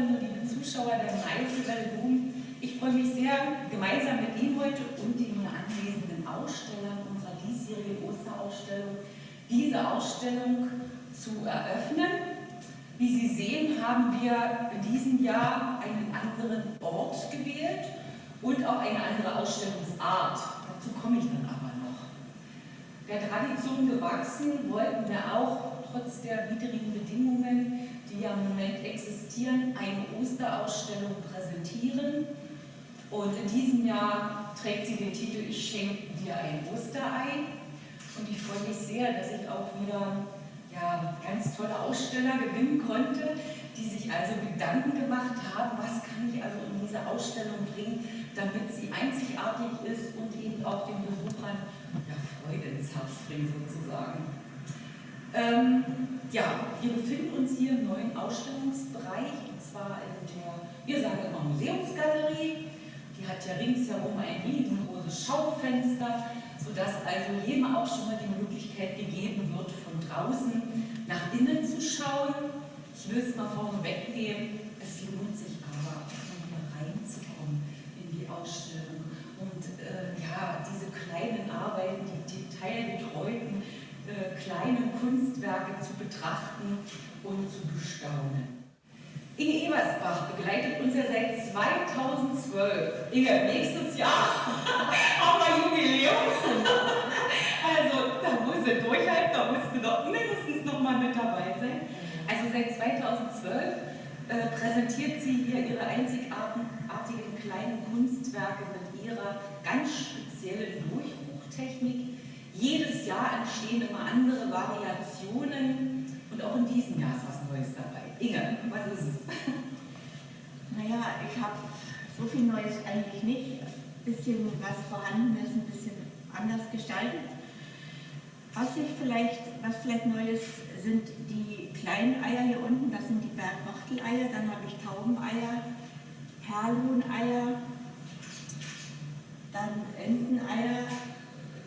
Zuschauerinnen liebe Zuschauer der Meißelwelle Boom. Ich freue mich sehr, gemeinsam mit Ihnen heute und den anwesenden Ausstellern unserer diesjährigen Osterausstellung diese Ausstellung zu eröffnen. Wie Sie sehen, haben wir in diesem Jahr einen anderen Ort gewählt und auch eine andere Ausstellungsart. Dazu komme ich dann aber noch. Der Tradition gewachsen wollten wir auch trotz der widrigen Bedingungen, die ja im Moment existieren, eine Osterausstellung präsentieren. Und in diesem Jahr trägt sie den Titel Ich schenke dir ein Osterei. Und ich freue mich sehr, dass ich auch wieder ja, ganz tolle Aussteller gewinnen konnte, die sich also Gedanken gemacht haben, was kann ich also in diese Ausstellung bringen, damit sie einzigartig ist und eben auch den Besuchern ja, Freude ins Herz bringt sozusagen. Ähm, ja, wir befinden uns hier im neuen Ausstellungsbereich, und zwar in der, wir sagen immer Museumsgalerie. Die hat ja ringsherum ein riesengroßes Schaufenster, sodass also jedem auch schon mal die Möglichkeit gegeben wird, von draußen nach innen zu schauen. Ich will es mal vorne wegnehmen, es lohnt sich aber, hier reinzukommen in die Ausstellung und äh, ja, diese kleinen Arbeiten, die detailgetreuten äh, kleine Kunstwerke zu betrachten und zu bestaunen. Inge Ebersbach begleitet uns ja seit 2012. Inge, nächstes Jahr haben wir Jubiläum. also da muss sie durchhalten, da musst du doch mindestens noch mal mit dabei sein. Also seit 2012 äh, präsentiert sie hier ihre einzigartigen kleinen Kunstwerke mit ihrer ganz speziellen Durchbruchtechnik jedes Jahr entstehen immer andere Variationen und auch in diesem Jahr ist was Neues dabei. Inge, was ist es? Naja, ich habe so viel Neues eigentlich nicht. Ein bisschen was vorhanden ist, ein bisschen anders gestaltet. Was ich vielleicht, was vielleicht Neues sind die kleinen Eier hier unten, das sind die Bergwachteleier, dann habe ich Taubeneier, Perlhuhneier, dann Enteneier,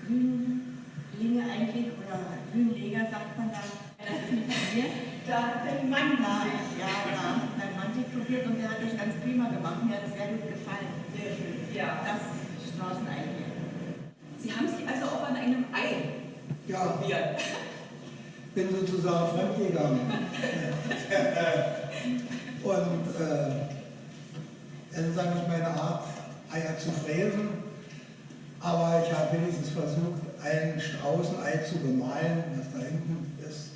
Hühn, Linge eigentlich, oder Hühnleger sagt man da, das ist nicht von mir. Da hat dein Mann da, ja, da hat mein Mann sich probiert und der hat das ganz prima gemacht. Mir hat es sehr gut gefallen. Sehr schön. Ja. Das Straßenei hier. Sie haben sich also auch an einem Ei ja. probiert. Bin sozusagen fremdgegangen. und äh, es ist eigentlich meine Art, Eier zu fräsen. Aber ich habe wenigstens versucht, ein Straußenei zu bemalen, was da hinten ist.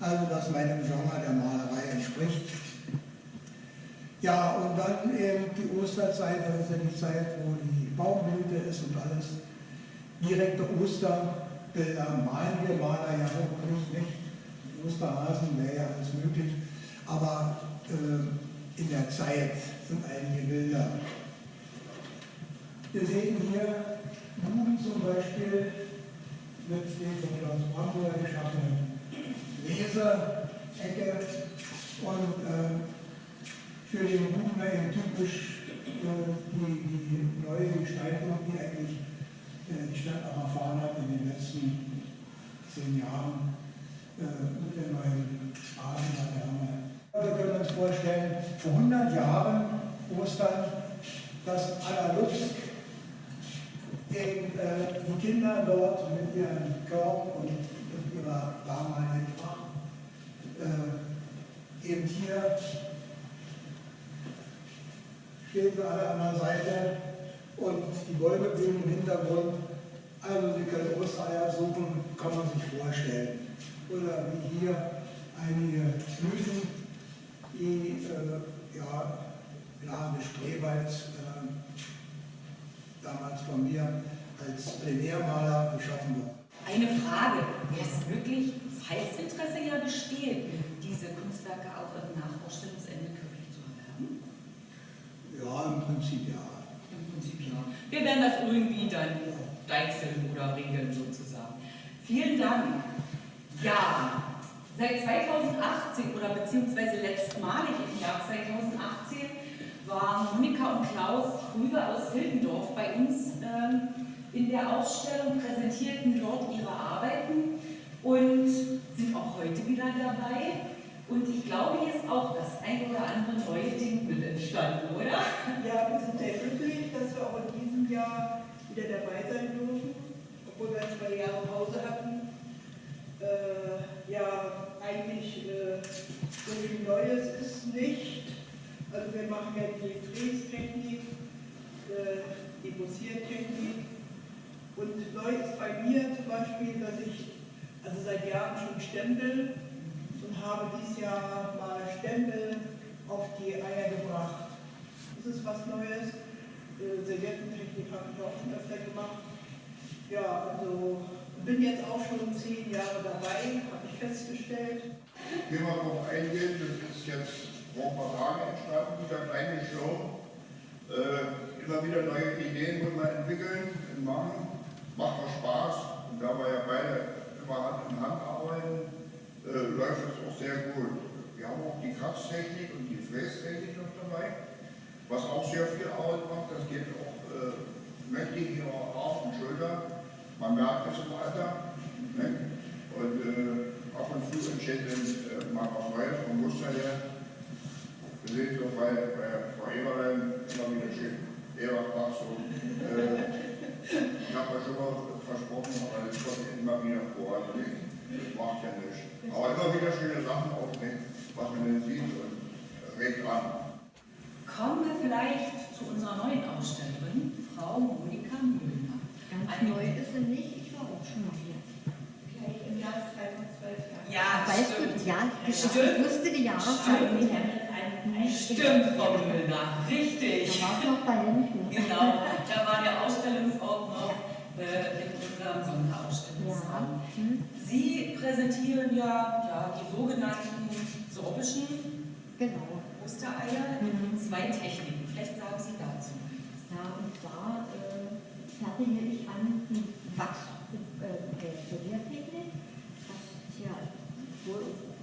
Also, das meinem Genre der Malerei entspricht. Ja, und dann eben die Osterzeit, das ist ja die Zeit, wo die Baumblüte ist und alles. Direkte Osterbilder malen wir Maler ja wirklich nicht. Osterhasen wäre ja alles möglich. Aber äh, in der Zeit sind einige Bilder. Wir sehen hier Buben zum Beispiel, mit den von Klaus Bramburg geschaffenen Leserecke und äh, für den Buchner eben typisch äh, die, die neue Gestaltung, die eigentlich äh, die Stadt erfahren hat in den letzten zehn Jahren äh, mit der neuen Straßenlaterne. Wir können uns vorstellen, vor 100 Jahren Ostern, dass Anna Lutz den, äh, die Kinder dort mit ihren Körben und mit ihrer damaligen Tracht äh, eben hier stehen sie alle an der Seite und die Bäume blühen im Hintergrund. Also Sie können Ostereier suchen, kann man sich vorstellen. Oder wie hier einige Blüten, die äh, ja, Lage Strebals äh, damals von mir als Plenärmaler geschaffen worden. Eine Frage, wäre es möglich, falls Interesse ja besteht, diese Kunstwerke auch im Nachausstellungsende kirchlich zu erwerben? Ja, im Prinzip ja. Prinzip ja. Wir werden das irgendwie dann deichseln oder regeln sozusagen. Vielen Dank. Ja, seit 2018 oder beziehungsweise letztmalig im Jahr 2018 waren Monika und Klaus Krüger aus Hildendorf bei uns ähm, in der Ausstellung, präsentierten dort ihre Arbeiten und sind auch heute wieder dabei. Und ich glaube, ist auch das ein oder andere neue Ding mit entstanden, oder? Ja, wir sind sehr glücklich, dass wir auch in diesem Jahr wieder dabei sein dürfen, obwohl wir zwei Jahre Pause hatten. Äh, ja, eigentlich äh, so viel Neues ist nicht. Also wir machen ja die Frästechnik, äh, die Bossiertechnik. Und neu ist bei mir zum Beispiel, dass ich also seit Jahren schon stempel habe dieses Jahr mal Stempel auf die Eier gebracht. Das ist was Neues. Äh, Serviettentechnik habe ich auch schon öfter gemacht. Ja, also bin jetzt auch schon zehn Jahre dabei, habe ich festgestellt. Hier mal drauf eingehen, das ist jetzt vor ein paar Tagen entstanden, dieser kleine Show. Äh, immer wieder neue Ideen wollen wir entwickeln und machen. Macht auch Spaß. Und da wir ja beide immer Hand in Hand arbeiten, äh, läuft es auch sehr gut. Wir haben auch die Kratztechnik und die Frästechnik noch dabei, was auch sehr viel Arbeit macht. Das geht auch äh, mächtig hier auf und Schulter. Man merkt es im Alter. Ne? Und äh, ab und zu entsteht dann äh, mal was Neues vom Muster her. Wir sehen so bei, bei Frau Eberlein immer wieder schön. Eberbach so. Äh, ich habe ja schon mal versprochen, aber das kommt immer wieder vor. Nicht. Das macht ja nichts. Aber immer wieder schöne Sachen aufnehmen, was man denn sieht und regt an. Kommen wir vielleicht zu unserer neuen Ausstellerin, Frau Monika Mühlner. Ganz Eine- neu ist sie nicht, ich war auch schon mal hier. Gleich im Jahr 2012 Jahre. Ja, weißt stimmt. du, ja, ich Stimmt. wusste die Jahreszeit Stimmt. nicht. Stimmt, Frau Mühlner, Da richtig. war es noch bei Händen. Genau, da war der Ausstellungsort noch äh, in. Ja. Hm. Sie präsentieren ja, ja die sogenannten sorbischen Genau. Ostereier Mhm. in zwei Techniken. Vielleicht sagen Sie dazu. Ja, und zwar äh, fertige ich an die Wachs- äh, äh, ja, wo,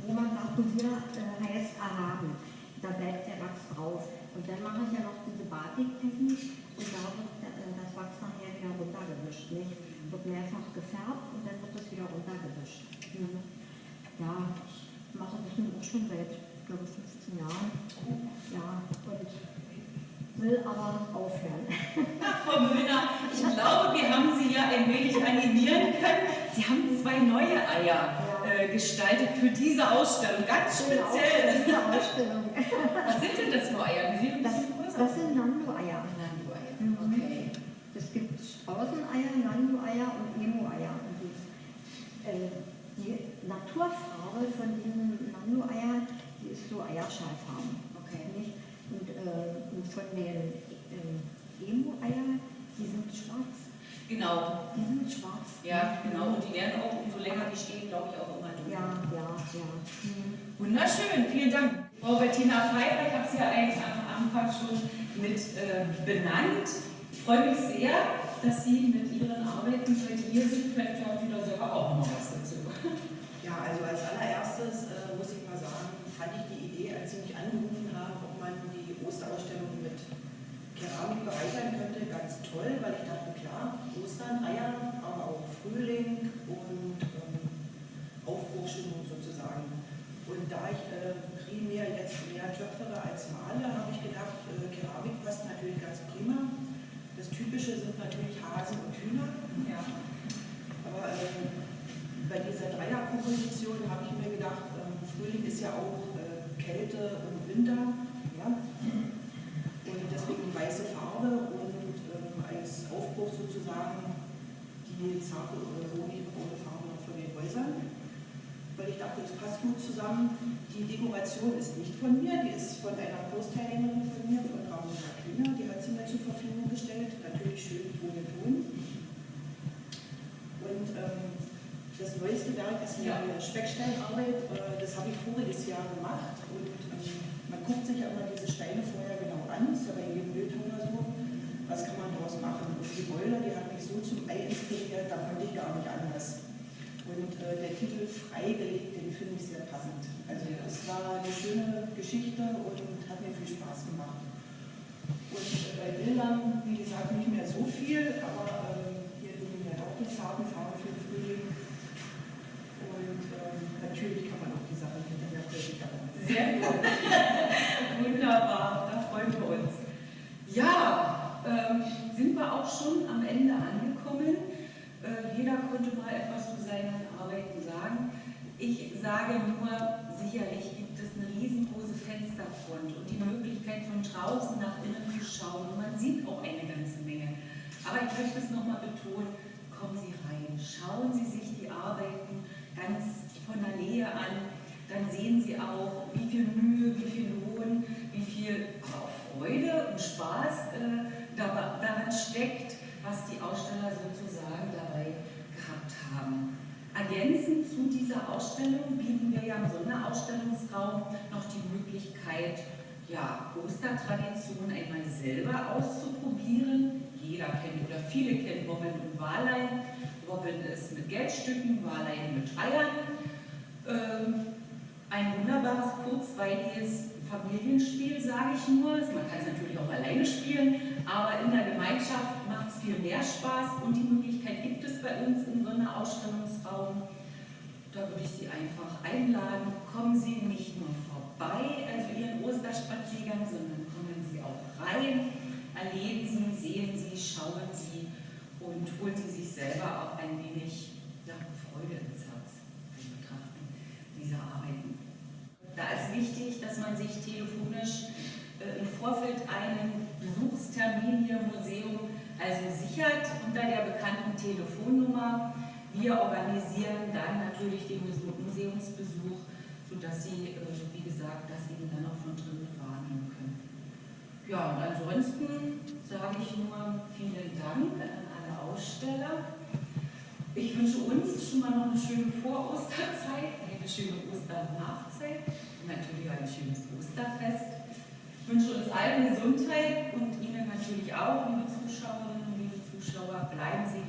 wo man sagt, Polier äh, heißt erhaben. Da bleibt der Wachs drauf. Und dann mache ich ja noch diese Batiktechnik und da wird äh, das Wachs nachher wieder runtergewischt. Nicht? Wird mehrfach gefärbt und dann wird es wieder runtergewischt. Mhm. Ja, ich mache das nun auch schon seit, glaube ich, 15 Jahren. Ja, und will aber aufhören. Frau Mühlner, ich glaube, wir haben Sie ja ein wenig animieren können. Sie haben zwei neue Eier äh, gestaltet für diese Ausstellung, ganz speziell. Diese Ausstellung. Was sind denn das für Eier? Die sind ein Das, größer. das sind. Nando-Eier, Mhm. okay. Es gibt Straußeneier, Nando-Eier und Emo-Eier. Und die, äh, die Naturfarbe von diesen Nando-Eiern, die ist so Eierschalfarben. Okay. Nicht? Und, äh, und von den äh, Emo-Eiern, die sind schwarz. Genau, Die sind schwarz. ja, genau. Und die werden auch, umso länger die stehen, glaube ich, auch immer dunkler. Ja, ja, ja. Mhm. Wunderschön, vielen Dank. Frau Bettina Pfeiffer, ich habe Sie ja eigentlich am Anfang schon mit äh, benannt. Ich freue mich sehr, dass Sie mit Ihren Arbeiten heute hier sind. Vielleicht haben Sie da selber auch noch was dazu. Ja, also als allererstes äh, muss ich mal sagen, fand ich die Idee, als Sie mich angerufen haben, ob man die Osterausstellung mit Keramik bereichern könnte, ganz toll, weil ich dachte, klar, Ostern, Eier, aber auch Frühling und ähm, Aufbruchstimmung sozusagen. Und da ich äh, primär jetzt mehr töpfere als male, habe ich gedacht, äh, Keramik passt natürlich ganz prima. Das Typische sind natürlich Hasen und Hühner. Ja. Aber ähm, bei dieser Dreierkomposition habe ich mir gedacht, ähm, Frühling ist ja auch äh, Kälte und Winter. Ja? Und deswegen weiße Farbe und ähm, als Aufbruch sozusagen die zarte oder honigbraune Farbe von den Häusern. Weil ich dachte, das passt gut zusammen. Die Dekoration ist nicht von mir, die ist von einer Kursteilnehmerin von mir, von Ramona Kühner. Die hat sie mir zur Verfügung gestellt. Natürlich schön ohne Ton. Und ähm, das neueste Werk ist Ja. eine Specksteinarbeit. Äh, das habe ich voriges Jahr gemacht. Und ähm, man guckt sich ja immer diese Steine vorher genau an. Ist ja bei jedem Bildhauer so. Was kann man daraus machen? Und die Boiler, die hat mich so zum Ei inspiriert, da konnte ich gar nicht anders. Und äh, der Titel Freigelegt, den finde ich sehr passend. Also es war eine schöne Geschichte und hat mir viel Spaß gemacht. Und äh, bei Bildern, wie gesagt, nicht mehr so viel, aber ähm, hier liegen ja auch die Farben für den Frühling. Und ähm, natürlich kann man auch die Sachen hinterher Sehr gut. Wunderbar, da freuen wir uns. Ja, ähm, sind wir auch schon am Ende angekommen. Äh, jeder konnte mal etwas zu. Ich sage nur, sicherlich gibt es eine riesengroße Fensterfront und die Möglichkeit von draußen nach innen zu schauen. Und man sieht auch eine ganze Menge. Aber ich möchte es nochmal betonen, kommen Sie rein, schauen Sie sich die Arbeiten ganz von der Nähe an, dann sehen Sie auch, wie viel Mühe, wie viel Lohn, wie viel Freude und Spaß äh, daran steckt, was die Aussteller sozusagen dabei gehabt haben. Ergänzend zu dieser Ausstellung Sonderausstellungsraum noch die Möglichkeit, ja, Ostertradition einmal selber auszuprobieren. Jeder kennt oder viele kennen Wobbeln und Wahlein. Wobbeln ist mit Geldstücken, Wahlein mit Eiern. Ähm, ein wunderbares, kurzweiliges Familienspiel, sage ich nur. Man kann es natürlich auch alleine spielen, aber in der Gemeinschaft macht es viel mehr Spaß und die Möglichkeit gibt es bei uns im Sonderausstellungsraum. Da würde ich Sie einfach einladen, kommen Sie nicht nur vorbei, also Ihren Osterspaziergang, sondern kommen Sie auch rein, erleben Sie, sehen Sie, schauen Sie und holen Sie sich selber auch ein wenig ja, Freude ins Herz beim Betrachten dieser Arbeiten. Da ist wichtig, dass man sich telefonisch äh, im Vorfeld einen Besuchstermin hier im Museum also sichert unter der bekannten Telefonnummer. Wir organisieren dann natürlich den Museumsbesuch, sodass Sie, äh, wie gesagt, das eben dann auch von drinnen wahrnehmen können. Ja, und ansonsten sage ich nur vielen Dank an alle Aussteller. Ich wünsche uns schon mal noch eine schöne Vorosterzeit, eine schöne Osternachzeit und natürlich ein schönes Osterfest. Ich wünsche uns allen Gesundheit und Ihnen natürlich auch, liebe Zuschauerinnen und liebe Zuschauer, bleiben Sie